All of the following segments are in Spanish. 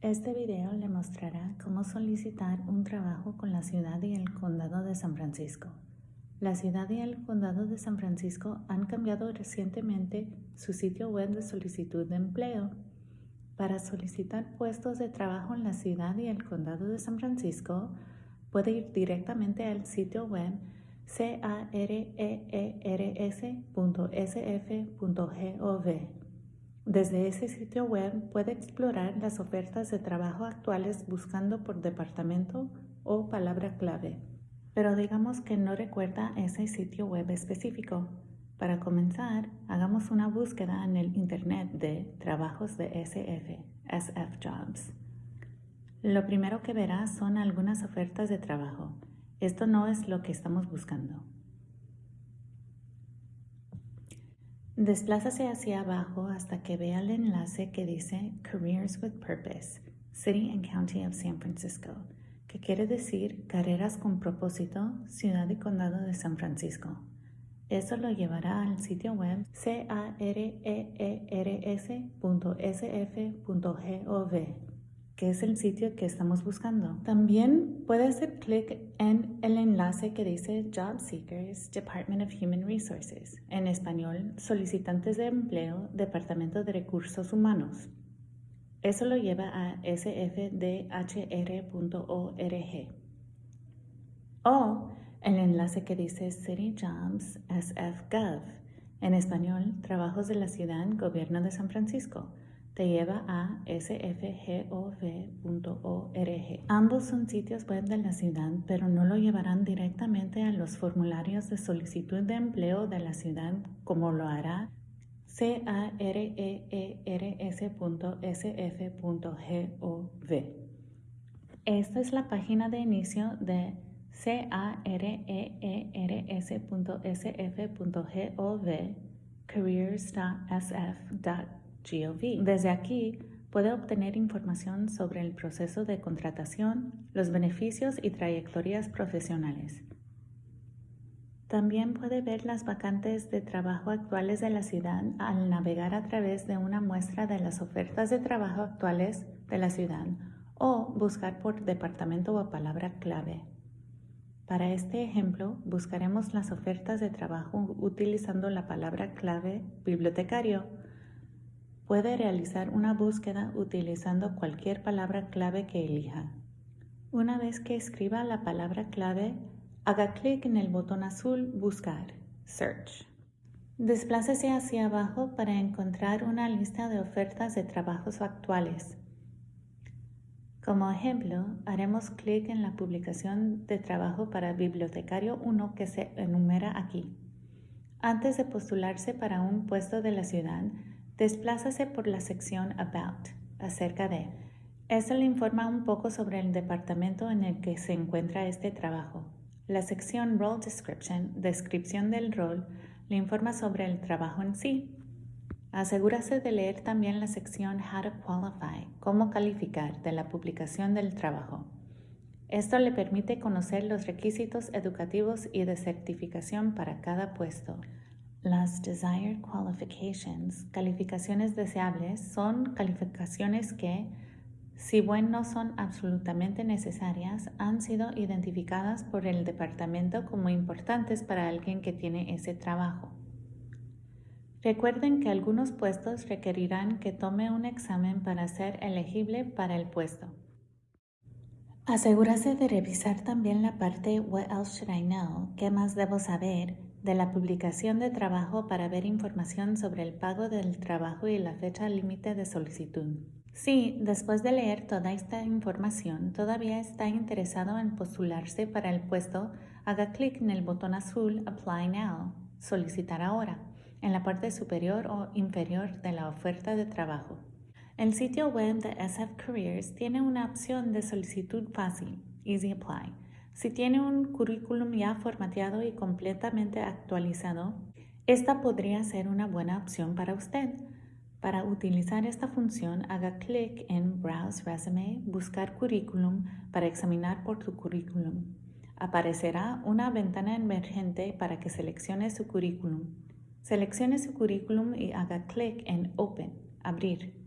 Este video le mostrará cómo solicitar un trabajo con la ciudad y el condado de San Francisco. La ciudad y el condado de San Francisco han cambiado recientemente su sitio web de solicitud de empleo. Para solicitar puestos de trabajo en la ciudad y el condado de San Francisco, puede ir directamente al sitio web careers.sf.gov. Desde ese sitio web puede explorar las ofertas de trabajo actuales buscando por departamento o palabra clave. Pero digamos que no recuerda ese sitio web específico. Para comenzar, hagamos una búsqueda en el Internet de trabajos de SF, SF Jobs. Lo primero que verá son algunas ofertas de trabajo. Esto no es lo que estamos buscando. Desplázase hacia abajo hasta que vea el enlace que dice Careers with Purpose, City and County of San Francisco, que quiere decir Carreras con propósito, Ciudad y Condado de San Francisco. Eso lo llevará al sitio web careers.sf.gov que es el sitio que estamos buscando. También puede hacer clic en el enlace que dice Job Seekers Department of Human Resources, en español, Solicitantes de Empleo, Departamento de Recursos Humanos. Eso lo lleva a sfdhr.org. O el enlace que dice City Jobs SF en español, Trabajos de la Ciudad, Gobierno de San Francisco te lleva a sfgov.org. Ambos son sitios web de la ciudad, pero no lo llevarán directamente a los formularios de solicitud de empleo de la ciudad como lo hará careers.sf.gov. Esta es la página de inicio de careers.sf.gov careers.sf.gov desde aquí puede obtener información sobre el proceso de contratación, los beneficios y trayectorias profesionales. También puede ver las vacantes de trabajo actuales de la ciudad al navegar a través de una muestra de las ofertas de trabajo actuales de la ciudad o buscar por departamento o palabra clave. Para este ejemplo, buscaremos las ofertas de trabajo utilizando la palabra clave bibliotecario Puede realizar una búsqueda utilizando cualquier palabra clave que elija. Una vez que escriba la palabra clave, haga clic en el botón azul Buscar, Search. Desplácese hacia abajo para encontrar una lista de ofertas de trabajos actuales. Como ejemplo, haremos clic en la publicación de trabajo para bibliotecario 1 que se enumera aquí. Antes de postularse para un puesto de la ciudad, Desplázase por la sección About, acerca de. Esto le informa un poco sobre el departamento en el que se encuentra este trabajo. La sección Role Description, descripción del rol, le informa sobre el trabajo en sí. Asegúrase de leer también la sección How to Qualify, cómo calificar de la publicación del trabajo. Esto le permite conocer los requisitos educativos y de certificación para cada puesto. Las Desired Qualifications, calificaciones deseables, son calificaciones que, si bien no son absolutamente necesarias, han sido identificadas por el departamento como importantes para alguien que tiene ese trabajo. Recuerden que algunos puestos requerirán que tome un examen para ser elegible para el puesto. Asegúrese de revisar también la parte What else should I know? ¿Qué más debo saber? De la publicación de trabajo para ver información sobre el pago del trabajo y la fecha límite de solicitud. Si, después de leer toda esta información, todavía está interesado en postularse para el puesto, haga clic en el botón azul Apply Now, solicitar ahora, en la parte superior o inferior de la oferta de trabajo. El sitio web de SF Careers tiene una opción de solicitud fácil, Easy Apply, si tiene un currículum ya formateado y completamente actualizado, esta podría ser una buena opción para usted. Para utilizar esta función, haga clic en Browse Resume, Buscar Currículum para examinar por su currículum. Aparecerá una ventana emergente para que seleccione su currículum. Seleccione su currículum y haga clic en Open, Abrir.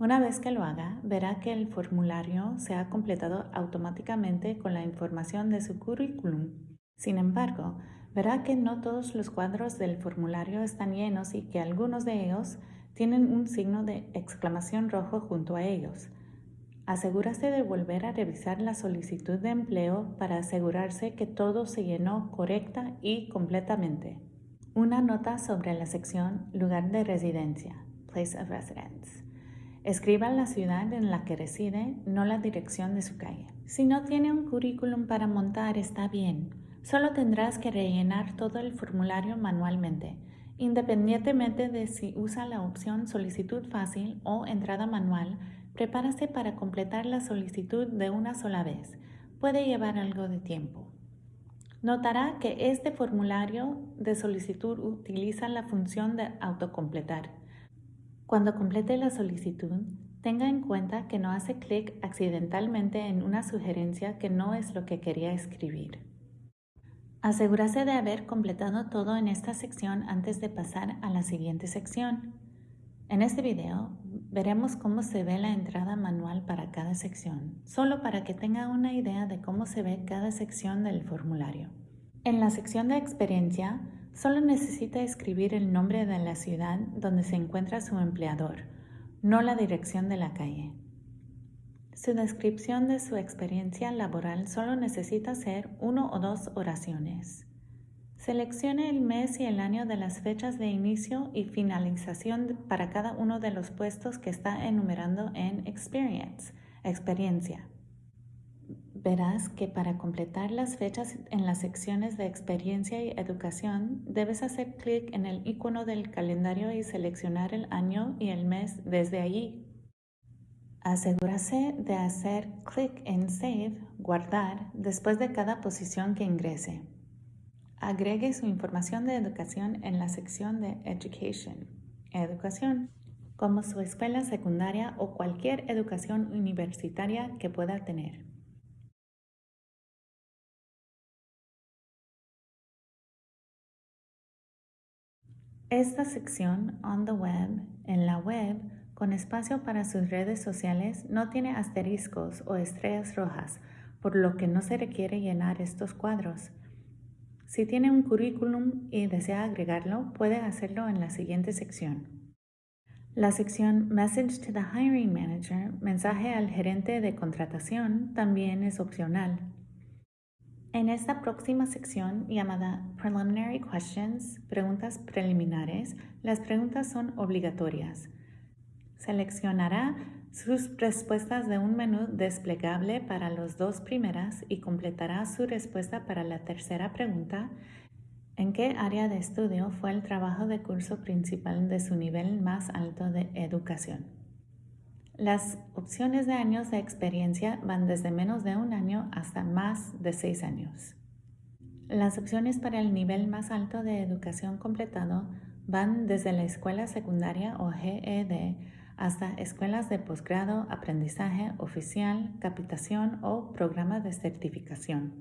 Una vez que lo haga, verá que el formulario se ha completado automáticamente con la información de su currículum. Sin embargo, verá que no todos los cuadros del formulario están llenos y que algunos de ellos tienen un signo de exclamación rojo junto a ellos. Asegúrase de volver a revisar la solicitud de empleo para asegurarse que todo se llenó correcta y completamente. Una nota sobre la sección Lugar de residencia, Place of Residence. Escriba la ciudad en la que reside, no la dirección de su calle. Si no tiene un currículum para montar, está bien. Solo tendrás que rellenar todo el formulario manualmente, independientemente de si usa la opción solicitud fácil o entrada manual. Prepárase para completar la solicitud de una sola vez. Puede llevar algo de tiempo. Notará que este formulario de solicitud utiliza la función de autocompletar. Cuando complete la solicitud, tenga en cuenta que no hace clic accidentalmente en una sugerencia que no es lo que quería escribir. Asegúrese de haber completado todo en esta sección antes de pasar a la siguiente sección. En este video veremos cómo se ve la entrada manual para cada sección, solo para que tenga una idea de cómo se ve cada sección del formulario. En la sección de experiencia, Solo necesita escribir el nombre de la ciudad donde se encuentra su empleador, no la dirección de la calle. Su descripción de su experiencia laboral solo necesita ser uno o dos oraciones. Seleccione el mes y el año de las fechas de inicio y finalización para cada uno de los puestos que está enumerando en Experience, experiencia verás que para completar las fechas en las secciones de experiencia y educación, debes hacer clic en el icono del calendario y seleccionar el año y el mes desde allí. Asegúrase de hacer clic en Save, guardar, después de cada posición que ingrese. Agregue su información de educación en la sección de Education, Educación, como su escuela secundaria o cualquier educación universitaria que pueda tener. Esta sección on the web, en la web, con espacio para sus redes sociales, no tiene asteriscos o estrellas rojas, por lo que no se requiere llenar estos cuadros. Si tiene un currículum y desea agregarlo, puede hacerlo en la siguiente sección. La sección Message to the Hiring Manager, mensaje al gerente de contratación, también es opcional. En esta próxima sección llamada Preliminary Questions, preguntas preliminares, las preguntas son obligatorias. Seleccionará sus respuestas de un menú desplegable para las dos primeras y completará su respuesta para la tercera pregunta. ¿En qué área de estudio fue el trabajo de curso principal de su nivel más alto de educación? Las opciones de años de experiencia van desde menos de un año hasta más de seis años. Las opciones para el nivel más alto de educación completado van desde la escuela secundaria o GED hasta escuelas de posgrado, aprendizaje oficial, capitación o programa de certificación.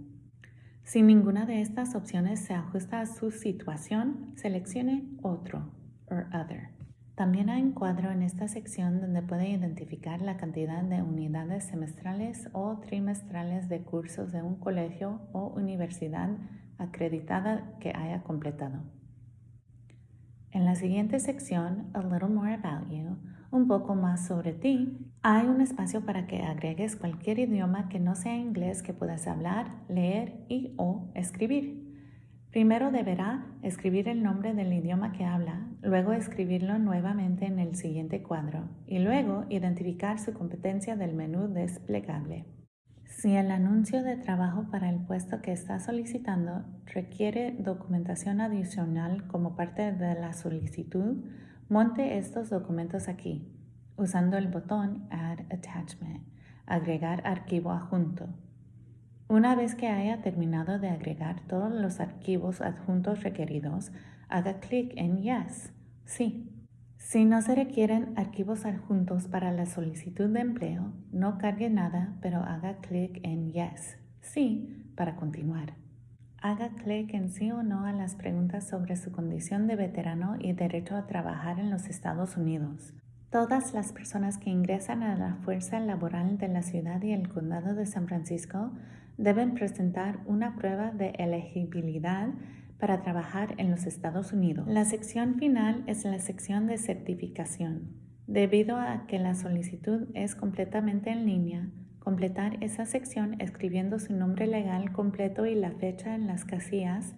Si ninguna de estas opciones se ajusta a su situación, seleccione otro or other. También hay un cuadro en esta sección donde puede identificar la cantidad de unidades semestrales o trimestrales de cursos de un colegio o universidad acreditada que haya completado. En la siguiente sección, A Little More About You, un poco más sobre ti, hay un espacio para que agregues cualquier idioma que no sea inglés que puedas hablar, leer y o escribir. Primero deberá escribir el nombre del idioma que habla, luego escribirlo nuevamente en el siguiente cuadro y luego identificar su competencia del menú desplegable. Si el anuncio de trabajo para el puesto que está solicitando requiere documentación adicional como parte de la solicitud, monte estos documentos aquí, usando el botón Add Attachment, agregar archivo adjunto. Una vez que haya terminado de agregar todos los archivos adjuntos requeridos, haga clic en Yes, sí. Si no se requieren archivos adjuntos para la solicitud de empleo, no cargue nada, pero haga clic en Yes, sí, para continuar. Haga clic en sí o no a las preguntas sobre su condición de veterano y derecho a trabajar en los Estados Unidos. Todas las personas que ingresan a la fuerza laboral de la ciudad y el condado de San Francisco deben presentar una prueba de elegibilidad para trabajar en los Estados Unidos. La sección final es la sección de certificación. Debido a que la solicitud es completamente en línea, completar esa sección escribiendo su nombre legal completo y la fecha en las casillas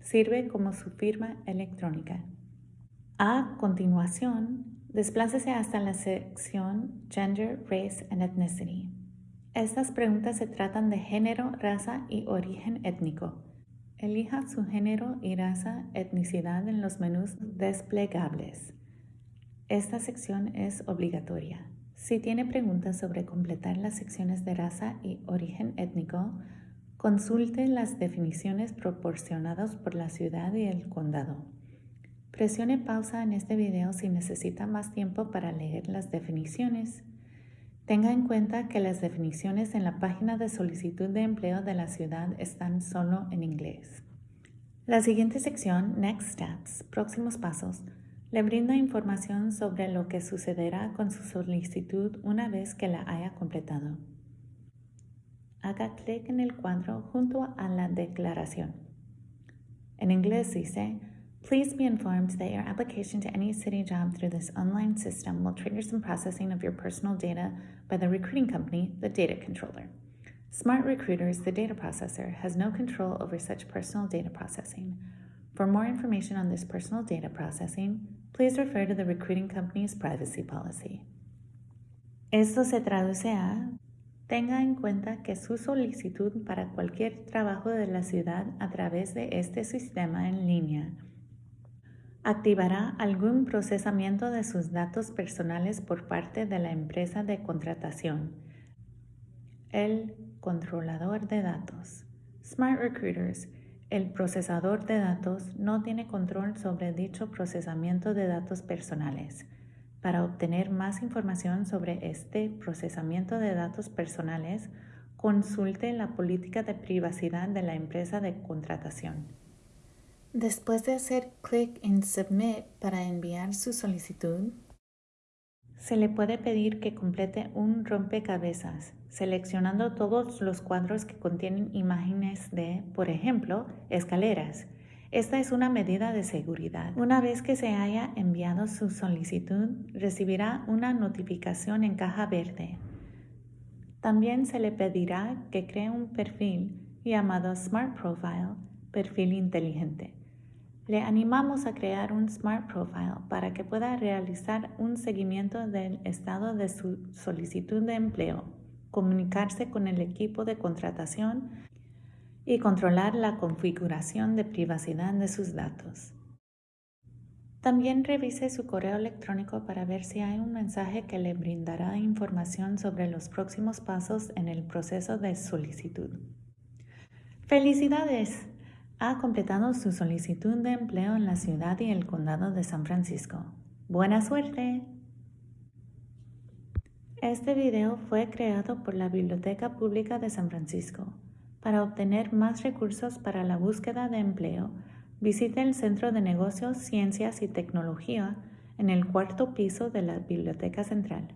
sirve como su firma electrónica. A continuación, desplácese hasta la sección Gender, Race and Ethnicity. Estas preguntas se tratan de género, raza y origen étnico. Elija su género y raza, etnicidad en los menús desplegables. Esta sección es obligatoria. Si tiene preguntas sobre completar las secciones de raza y origen étnico, consulte las definiciones proporcionadas por la ciudad y el condado. Presione pausa en este video si necesita más tiempo para leer las definiciones. Tenga en cuenta que las definiciones en la página de solicitud de empleo de la ciudad están solo en inglés. La siguiente sección, Next Steps, próximos pasos, le brinda información sobre lo que sucederá con su solicitud una vez que la haya completado. Haga clic en el cuadro junto a la declaración. En inglés dice, Please be informed that your application to any city job through this online system will trigger some processing of your personal data by the recruiting company, the data controller. Smart Recruiters, the data processor, has no control over such personal data processing. For more information on this personal data processing, please refer to the recruiting company's privacy policy. Esto se traduce a Tenga en cuenta que su solicitud para cualquier trabajo de la ciudad a través de este sistema en línea activará algún procesamiento de sus datos personales por parte de la empresa de contratación. El controlador de datos. Smart Recruiters, el procesador de datos, no tiene control sobre dicho procesamiento de datos personales. Para obtener más información sobre este procesamiento de datos personales, consulte la política de privacidad de la empresa de contratación. Después de hacer clic en Submit para enviar su solicitud, se le puede pedir que complete un rompecabezas, seleccionando todos los cuadros que contienen imágenes de, por ejemplo, escaleras. Esta es una medida de seguridad. Una vez que se haya enviado su solicitud, recibirá una notificación en caja verde. También se le pedirá que cree un perfil llamado Smart Profile, perfil inteligente. Le animamos a crear un Smart Profile para que pueda realizar un seguimiento del estado de su solicitud de empleo, comunicarse con el equipo de contratación y controlar la configuración de privacidad de sus datos. También revise su correo electrónico para ver si hay un mensaje que le brindará información sobre los próximos pasos en el proceso de solicitud. ¡Felicidades! Ha completado su solicitud de empleo en la ciudad y el condado de San Francisco. ¡Buena suerte! Este video fue creado por la Biblioteca Pública de San Francisco. Para obtener más recursos para la búsqueda de empleo, visite el Centro de Negocios, Ciencias y Tecnología en el cuarto piso de la Biblioteca Central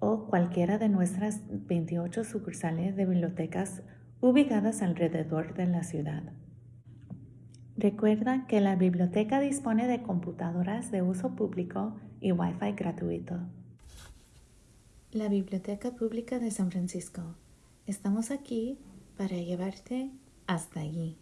o cualquiera de nuestras 28 sucursales de bibliotecas ubicadas alrededor de la ciudad. Recuerda que la biblioteca dispone de computadoras de uso público y Wi-Fi gratuito. La Biblioteca Pública de San Francisco. Estamos aquí para llevarte hasta allí.